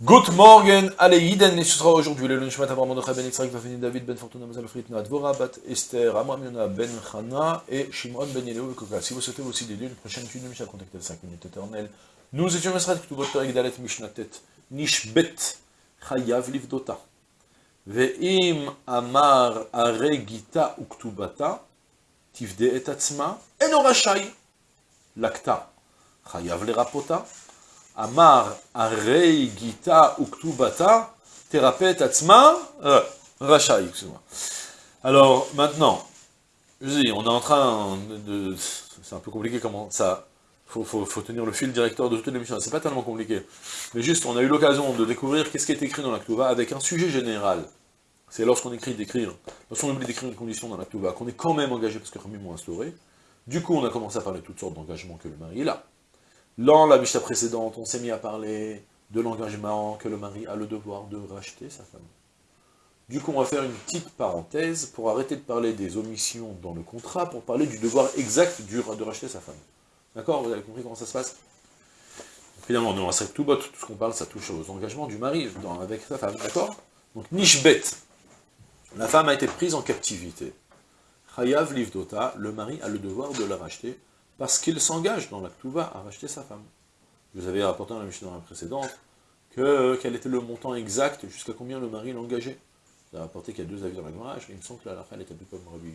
Good morning, allez, Yiden, et ce sera aujourd'hui le lunch matin vraiment de Ben Yitzhak, Vafini David, Ben Fortuna, Mazal Fritna, Dvora, Bat Esther, Amram Yona, Ben Chana et Shimon Ben Yeleo et Koka. Si vous souhaitez aussi dédier une prochaine étude de Mishnah, contactez 5 minutes éternelles. Nous étions Mesrat, Ktubot Perek Dalet Mishnatet, Nishbet, Chayav Livdota. Ve'im Amar Are Gita Uktubata, Tivde et Atzma, Eno Rashai, Lakta, Chayav Lerapota, Amar Arei Gita Uktubata Therapet Atzma euh, Rachai, excuse-moi. Alors, maintenant, je dis, on est en train de... C'est un peu compliqué comment ça... Faut, faut, tenir le fil directeur de toute l'émission, c'est pas tellement compliqué. Mais juste, on a eu l'occasion de découvrir qu'est-ce qui est écrit dans la avec un sujet général. C'est lorsqu'on écrit d'écrire, lorsqu'on oublie d'écrire une condition dans la qu'on est quand même engagé parce que Rami m'a instauré. Du coup, on a commencé à parler de toutes sortes d'engagements que le mari a. Dans la Mishnah précédente, on s'est mis à parler de l'engagement que le mari a le devoir de racheter sa femme. Du coup, on va faire une petite parenthèse pour arrêter de parler des omissions dans le contrat, pour parler du devoir exact de racheter sa femme. D'accord? Vous avez compris comment ça se passe? Finalement, dans la tout tout ce qu'on parle, ça touche aux engagements du mari avec sa femme, d'accord? Donc, Nishbet, la femme a été prise en captivité. Chayav Livdota, le mari a le devoir de la racheter parce qu'il s'engage dans l'actuva à racheter sa femme. Je vous avais rapporté dans la mission précédente que, quel était le montant exact, jusqu'à combien le mari l'engageait. Vous avez rapporté qu'il y a deux avis dans la Gemara, il me semble que la fin était plus comme Rabbi,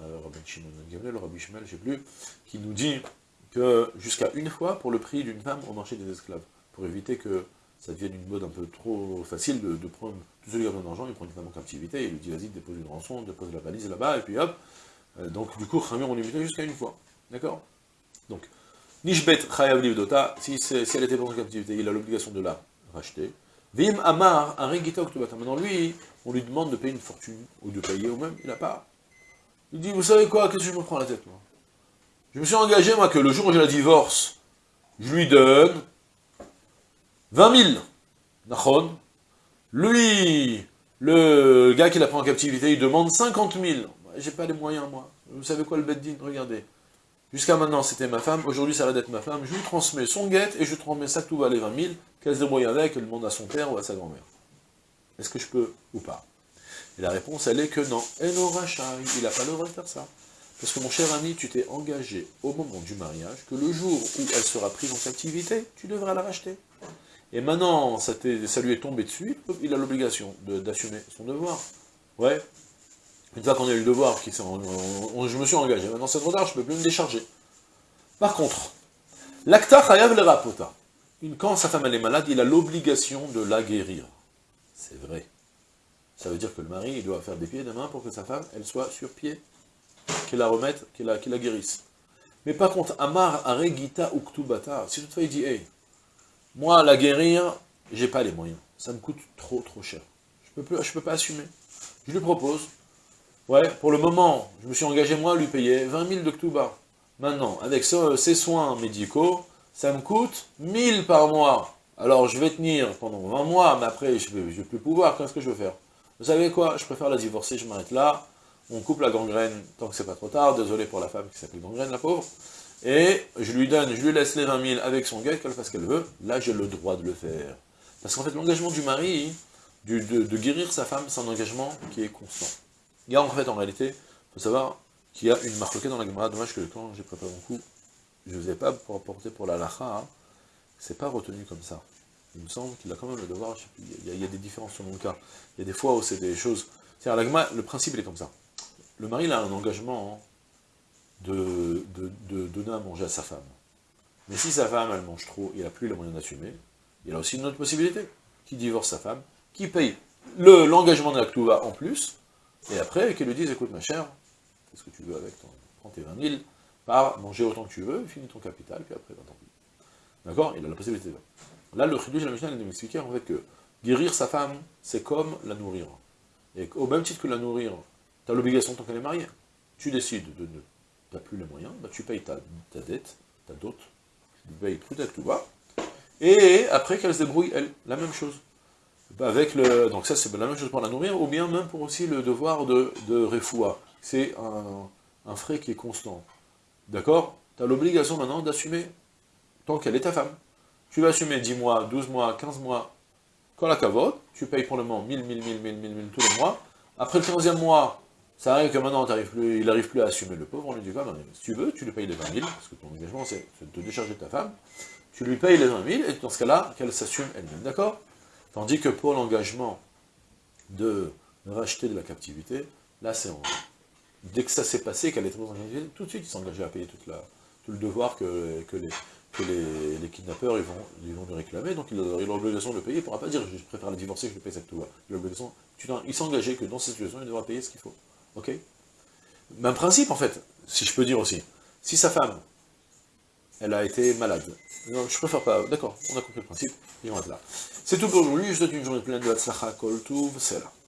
euh, Rabbi Shimon Gamliel, Rabbi Shimel, je ne sais plus, qui nous dit que jusqu'à une fois, pour le prix d'une femme, on marchait des esclaves, pour éviter que ça devienne une mode un peu trop facile de, prendre, tout celui qui a besoin d'argent, il prend une femme en captivité, il lui dit vas-y, dépose une rançon, dépose la valise là-bas, et puis hop, euh, donc du coup, Khamir, on limitait jusqu'à une fois. D'accord? Donc, Nishbet Chayav Livdota, si, elle était en captivité, il a l'obligation de la racheter. Vim Amar, un Regita Maintenant, lui, on lui demande de payer une fortune, ou de payer, ou même, il n'a pas. Il dit, vous savez quoi, qu'est-ce que je me prends la tête, moi? Je me suis engagé, moi, que le jour où j'ai la divorce, je lui donne 20 000. Nachon. Lui, le gars qui l'a pris en captivité, il demande 50 000. J'ai pas les moyens, moi. Vous savez quoi, le Beddin? Regardez. Jusqu'à maintenant, c'était ma femme, aujourd'hui, ça va être ma femme, je lui transmets son guette, et je transmets ça, tout va les 20 000, qu'elle se débrouille avec, qu'elle demande à son père ou à sa grand-mère. Est-ce que je peux ou pas? Et la réponse, elle est que non. Et il n'a pas le droit de faire ça. Parce que mon cher ami, tu t'es engagé au moment du mariage, que le jour où elle sera prise en captivité, tu devras la racheter. Et maintenant, ça, ça lui est tombé dessus, il a l'obligation d'assumer son devoir. Ouais, une fois qu'on a eu le devoir, je me suis engagé, maintenant c'est trop tard, je ne peux plus me décharger. Par contre, l'acta chayav le rapota. Quand sa femme est malade, il a l'obligation de la guérir. C'est vrai. Ça veut dire que le mari, il doit faire des pieds et des mains pour que sa femme, elle soit sur pied, qu'il la remette, qu'il la, guérisse. Mais par contre, Amar Aregita Uktubata, si toutefois il dit, hey, moi, la guérir, j'ai pas les moyens. Ça me coûte trop, trop cher. Je je peux pas assumer. Je lui propose, Ouais, pour le moment, je me suis engagé moi à lui payer 20 000 de Ktuba. Maintenant, avec ces soins médicaux, ça me coûte 1000 par mois. Alors je vais tenir pendant 20 mois, mais après je ne vais, plus pouvoir, qu'est-ce que je veux faire? Vous savez quoi? Je préfère la divorcer, je m'arrête là, on coupe la gangrène tant que c'est pas trop tard, désolé pour la femme qui s'appelle gangrène, la pauvre, et je lui donne, je lui laisse les 20 000 avec son gars, qu'elle fasse ce qu'elle veut, là j'ai le droit de le faire. Parce qu'en fait l'engagement du mari, de guérir sa femme, c'est un engagement qui est constant. Il y a en fait, en réalité, il faut savoir qu'il y a une marque dans la Gemara. Dommage que quand j'ai préparé mon coup, je ne vous ai pas pour apporter pour la lacha, hein. c'est pas retenu comme ça. Il me semble qu'il a quand même le devoir, il y, a, des différences selon le cas. Il y a des fois où c'est des choses... C'est-à-dire, le principe, il est comme ça. Le mari, il a un engagement de, de, donner à manger à sa femme. Mais si sa femme, elle mange trop, il n'a plus les moyens d'assumer, il a aussi une autre possibilité, qui divorce sa femme, qui paye l'engagement de la en plus, et après, qu'ils lui disent, écoute ma chère, fais ce que tu veux avec ton, prends tes 20 000, pars, manger autant que tu veux, finis ton capital, puis après, tant pis. D'accord? Il a la possibilité. Là, le chidouche de la Mishnah, il m'expliquer en fait que guérir sa femme, c'est comme la nourrir. Et au même titre que la nourrir, tu as l'obligation tant qu'elle est mariée. Tu décides de ne... Tu n'as plus les moyens, bah, tu payes ta, dette, ta dot, tu payes tout à tout va. Et après qu'elle se débrouille, elle, la même chose. Bah, avec le, donc ça c'est la même chose pour la nourrir, ou bien même pour aussi le devoir de, de refoua. C'est un, frais qui est constant. D'accord? Tu as l'obligation maintenant d'assumer, tant qu'elle est ta femme. tu vas assumer 10 mois, 12 mois, 15 mois, quand la cavote, tu payes pour le moment 1000, 1000, 1000, 1000, 1000, 1000 tous les mois. Après le 15e mois, ça arrive que maintenant, plus, il n'arrive plus à assumer le pauvre, on lui dit Si tu veux, tu lui payes les 20 000, parce que ton engagement, c'est de te décharger de ta femme, tu lui payes les 20 000, et dans ce cas-là, qu'elle s'assume elle-même, d'accord? Tandis que pour l'engagement de racheter de la captivité, là, c'est en... Dès que ça s'est passé, qu'elle est tout de suite, il s'engageait à payer tout le devoir que, les, que les, kidnappeurs ils vont, ils lui réclamer, donc il a l'obligation de le payer, il ne pourra pas dire je préfère la divorcer je paye cette loi. Il engagé que dans cette situation, il devra payer ce qu'il faut. Ok? Même principe en fait, si je peux dire aussi. Si sa femme, elle a été malade, non, je préfère pas, d'accord, on a compris le principe, et on va là. C'est tout pour aujourd'hui, je vous souhaite une journée pleine de Hatzlacha, Kol c'est là.